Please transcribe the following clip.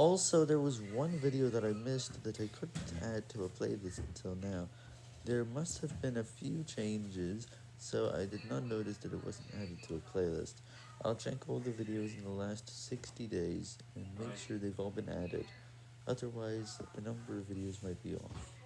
Also, there was one video that I missed that I couldn't add to a playlist until now. There must have been a few changes, so I did not notice that it wasn't added to a playlist. I'll check all the videos in the last 60 days and make sure they've all been added, otherwise the number of videos might be off.